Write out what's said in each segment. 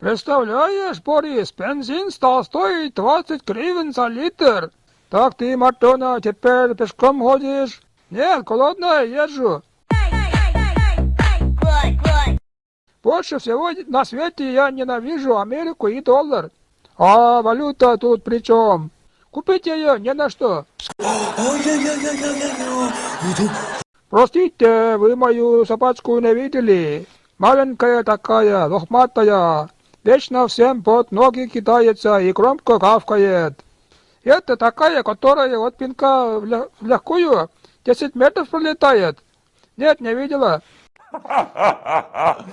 Представляешь, Борис, бензин стал стоить 20 гривен за литр. Так ты, Мартона, теперь пешком ходишь? Нет, голодная езжу. Больше всего на свете я ненавижу Америку и доллар. А валюта тут при чем? Купить ее не на что. Простите, вы мою собачку не видели? Маленькая такая, лохматая, вечно всем под ноги кидается и громко гавкает. Это такая, которая от пинка в, легкую 10 метров пролетает. Нет, не видела.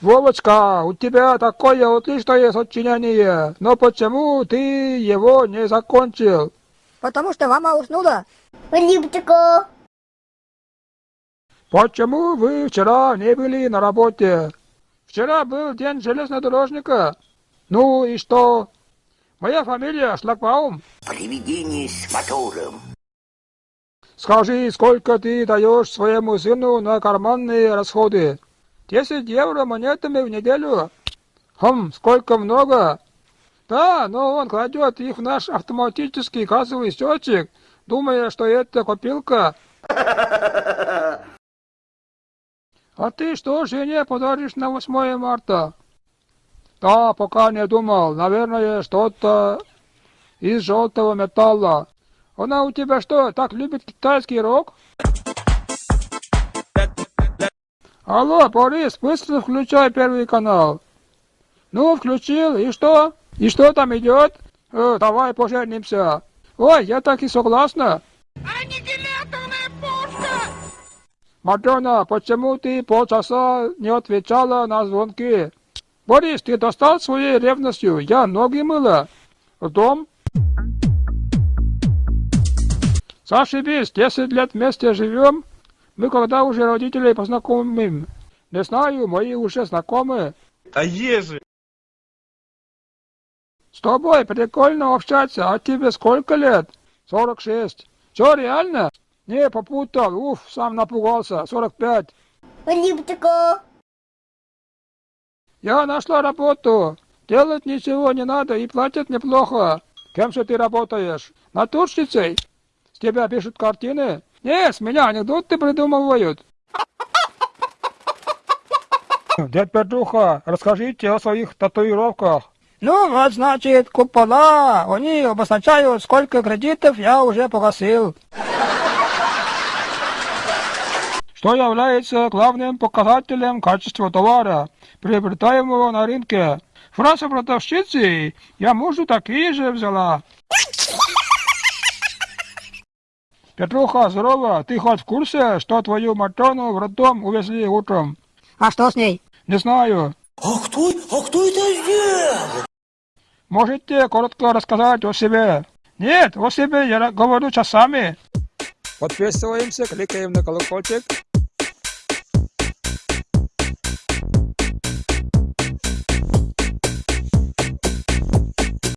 Вовочка, у тебя такое отличное сочинение, но почему ты его не закончил? Потому что мама уснула. Почему вы вчера не были на работе? Вчера был день железнодорожника. Ну и что? Моя фамилия Шлагбаум. Привидение с мотором. Скажи, сколько ты даешь своему сыну на карманные расходы? 10 евро монетами в неделю? Хм, сколько много? Да, но он кладет их в наш автоматический кассовый счетчик, думая, что это копилка. А ты что жене подаришь на 8 марта? Да, пока не думал. Наверное, что-то из желтого металла. Она у тебя что, так любит китайский рок? Алло, Борис, быстро включай первый канал. Ну, включил, и что? И что там идет? Э, давай поженимся. Ой, я так и согласна. Матрона, почему ты полчаса не отвечала на звонки? Борис, ты достал своей ревностью? Я ноги мыла. В дом? Зашибись, 10 лет вместе живем. Мы когда уже родителей познакомим? Не знаю, мои уже знакомы. А ежи? С тобой прикольно общаться, а тебе сколько лет? 46. Что, реально? Не, попутал, уф, сам напугался, 45. Липчику. Я нашла работу. Делать ничего не надо и платят неплохо. Кем же ты работаешь? Натурщицей? С тебя пишут картины? Не, с меня анекдоты придумывают. Дядь Петруха, расскажите о своих татуировках. Ну, вот значит, купола. Они обозначают, сколько кредитов я уже погасил. Что является главным показателем качества товара, приобретаемого на рынке. Фраза продавщицы «Я мужу такие же взяла». Петруха, здорово, ты хоть в курсе, что твою Матрону в роддом увезли утром? А что с ней? Не знаю. А кто, а кто это сделал? Можете коротко рассказать о себе? Нет, о себе я говорю часами. Подписываемся, кликаем на колокольчик.